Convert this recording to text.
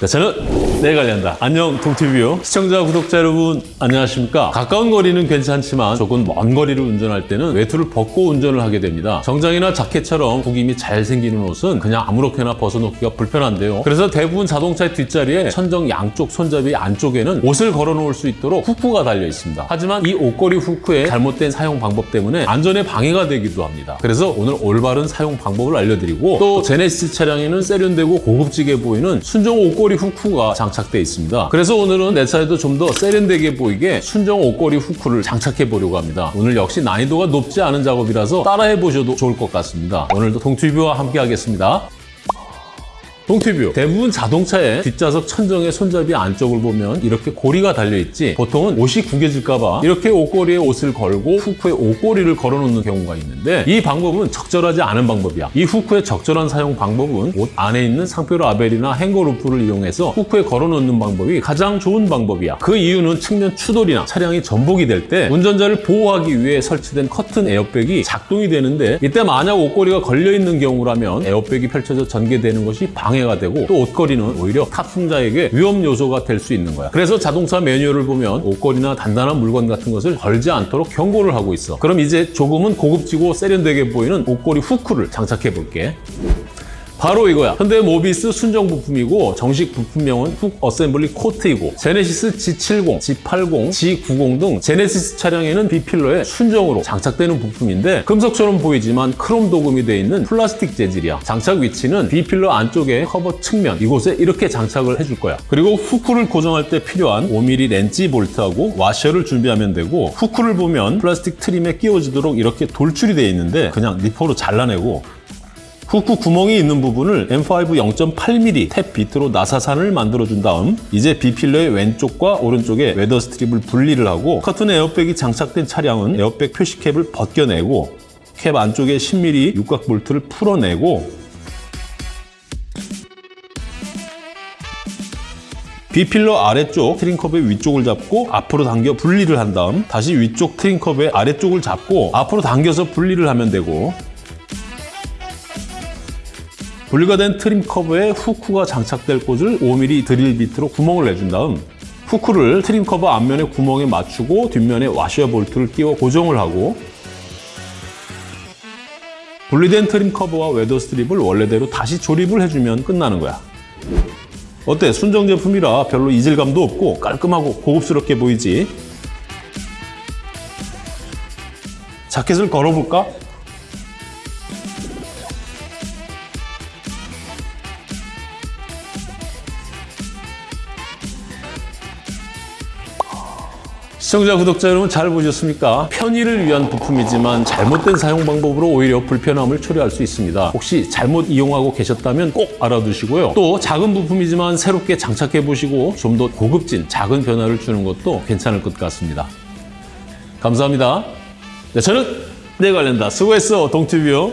네, 저는 내 관련다. 안녕 동티뷰 시청자 구독자 여러분 안녕하십니까? 가까운 거리는 괜찮지만 조금 먼 거리를 운전할 때는 외투를 벗고 운전을 하게 됩니다. 정장이나 자켓처럼 구김이 잘 생기는 옷은 그냥 아무렇게나 벗어놓기가 불편한데요. 그래서 대부분 자동차의 뒷자리에 천정 양쪽 손잡이 안쪽에는 옷을 걸어놓을 수 있도록 후크가 달려 있습니다. 하지만 이 옷걸이 후크의 잘못된 사용 방법 때문에 안전에 방해가 되기도 합니다. 그래서 오늘 올바른 사용 방법을 알려드리고 또 제네시스 차량에는 세련되고 고급지게 보이는 순정 옷걸이 후크가 장착되어 있습니다. 그래서 오늘은 내 차에도 좀 더 세련되게 보이게 순정 옷걸이 후크를 장착해 보려고 합니다. 오늘 역시 난이도가 높지 않은 작업이라서 따라해 보셔도 좋을 것 같습니다. 오늘도 동튜브와 함께 하겠습니다. 동튜브. 대부분 자동차의 뒷좌석 천정의 손잡이 안쪽을 보면 이렇게 고리가 달려있지 보통은 옷이 구겨질까봐 이렇게 옷걸이에 옷을 걸고 후크에 옷걸이를 걸어놓는 경우가 있는데 이 방법은 적절하지 않은 방법이야. 이 후크의 적절한 사용 방법은 옷 안에 있는 상표 라벨이나 hanger loop를 이용해서 후크에 걸어놓는 방법이 가장 좋은 방법이야. 그 이유는 측면 추돌이나 차량이 전복이 될 때 운전자를 보호하기 위해 설치된 커튼 에어백이 작동이 되는데 이때 만약 옷걸이가 걸려있는 경우라면 에어백이 펼쳐져 전개되는 것이 방해 방해가 되고 또 옷걸이는 오히려 탑승자에게 위험 요소가 될 수 있는 거야. 그래서 자동차 매뉴얼을 보면 옷걸이나 단단한 물건 같은 것을 걸지 않도록 경고를 하고 있어. 그럼 이제 조금은 고급지고 세련되게 보이는 옷걸이 후크를 장착해 볼게. 바로 이거야. 현대 모비스 순정 부품이고 정식 부품명은 hook assembly coat이고 제네시스 G70, G80, G90 등 제네시스 차량에는 B필러에 순정으로 장착되는 부품인데 금속처럼 보이지만 크롬 도금이 되어 있는 플라스틱 재질이야. 장착 위치는 B필러 안쪽에 커버 측면 이곳에 이렇게 장착을 해줄 거야. 그리고 후크를 고정할 때 필요한 5mm 렌치 볼트하고 와셔를 준비하면 되고 후크를 보면 플라스틱 트림에 끼워지도록 이렇게 돌출이 되어 있는데 그냥 니퍼로 잘라내고 후크 구멍이 있는 부분을 M5 0.8mm 탭 비트로 나사산을 만들어준 다음 이제 B필러의 왼쪽과 오른쪽에 weather strip을 분리를 하고 커튼 에어백이 장착된 차량은 에어백 표시캡을 벗겨내고 캡 안쪽에 10mm 육각 볼트를 풀어내고 B필러 아래쪽 트림 커버의 위쪽을 잡고 앞으로 당겨 분리를 한 다음 다시 위쪽 트림 커버의 아래쪽을 잡고 앞으로 당겨서 분리를 하면 되고 분리가 된 트림 커버에 후크가 장착될 곳을 5mm 드릴 비트로 구멍을 내준 다음 후크를 트림 커버 앞면의 구멍에 맞추고 뒷면에 와셔 볼트를 끼워 고정을 하고 분리된 트림 커버와 weather strip을 원래대로 다시 조립을 해주면 끝나는 거야. 어때? 순정 제품이라 별로 이질감도 없고 깔끔하고 고급스럽게 보이지? 자켓을 걸어볼까? 시청자, 구독자 여러분 잘 보셨습니까? 편의를 위한 부품이지만 잘못된 사용 방법으로 오히려 불편함을 초래할 수 있습니다. 혹시 잘못 이용하고 계셨다면 꼭 알아두시고요. 또 작은 부품이지만 새롭게 장착해 보시고 좀 더 고급진 작은 변화를 주는 것도 괜찮을 것 같습니다. 감사합니다. 네, 저는 내 관련다. 수고했어, 동티뷰.